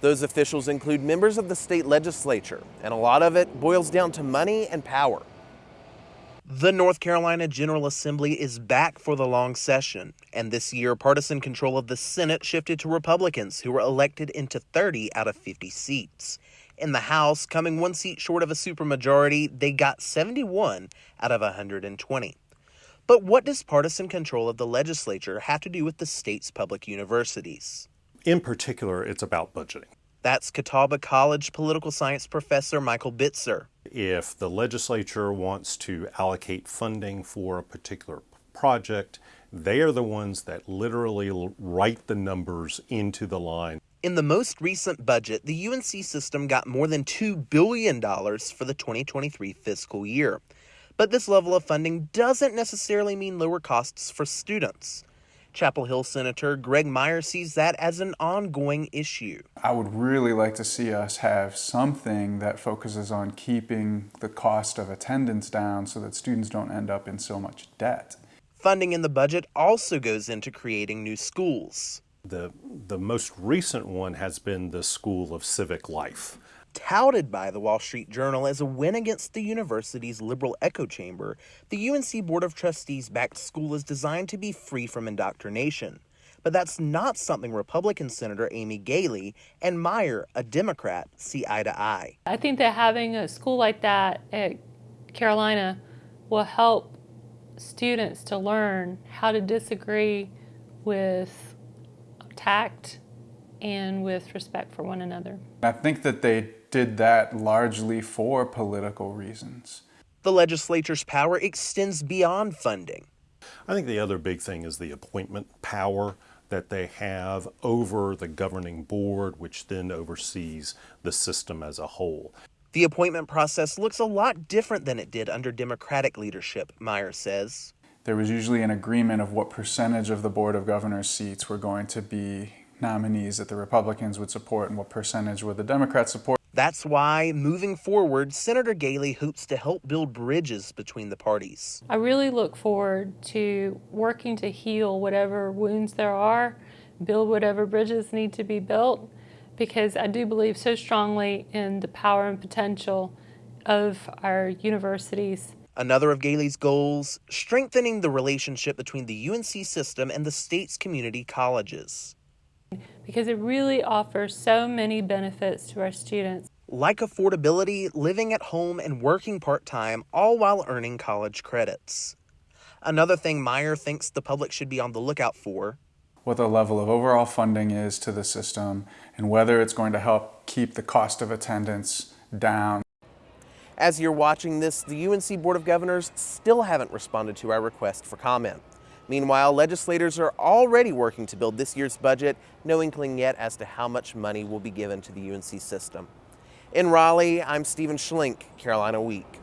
Those officials include members of the state legislature, and a lot of it boils down to money and power. The North Carolina General Assembly is back for the long session, and this year partisan control of the Senate shifted to Republicans, who were elected into 30 out of 50 seats. In the House, coming one seat short of a supermajority, they got 71 out of 120. But what does partisan control of the legislature have to do with the state's public universities? In particular, it's about budgeting. That's Catawba College political science professor Michael Bitzer. If the legislature wants to allocate funding for a particular project, they are the ones that literally write the numbers into the line. In the most recent budget, the UNC system got more than $2 billion for the 2023 fiscal year. But this level of funding doesn't necessarily mean lower costs for students. Chapel Hill Senator Graig Meyer sees that as an ongoing issue. I would really like to see us have something that focuses on keeping the cost of attendance down so that students don't end up in so much debt. Funding in the budget also goes into creating new schools. The, the most recent one has been the School of Civic Life touted by the Wall Street Journal as a win against the university's liberal echo chamber, the UNC Board of Trustees backed school is designed to be free from indoctrination. But that's not something Republican Senator Amy Galey and Meyer, a Democrat, see eye to eye. I think that having a school like that at Carolina will help students to learn how to disagree with tact and with respect for one another. I think that they did that largely for political reasons. The legislature's power extends beyond funding. I think the other big thing is the appointment power that they have over the governing board, which then oversees the system as a whole. The appointment process looks a lot different than it did under Democratic leadership, Meyer says. There was usually an agreement of what percentage of the Board of Governors seats were going to be nominees that the Republicans would support and what percentage would the Democrats support. That's why, moving forward, Senator Galey hopes to help build bridges between the parties. I really look forward to working to heal whatever wounds there are, build whatever bridges need to be built, because I do believe so strongly in the power and potential of our universities. Another of Galey's goals, strengthening the relationship between the UNC system and the state's community colleges because it really offers so many benefits to our students. Like affordability, living at home, and working part-time, all while earning college credits. Another thing Meyer thinks the public should be on the lookout for what the level of overall funding is to the system and whether it's going to help keep the cost of attendance down. As you're watching this, the UNC Board of Governors still haven't responded to our request for comment. Meanwhile, legislators are already working to build this year's budget, no inkling yet as to how much money will be given to the UNC system. In Raleigh, I'm Stephen Schlink, Carolina Week.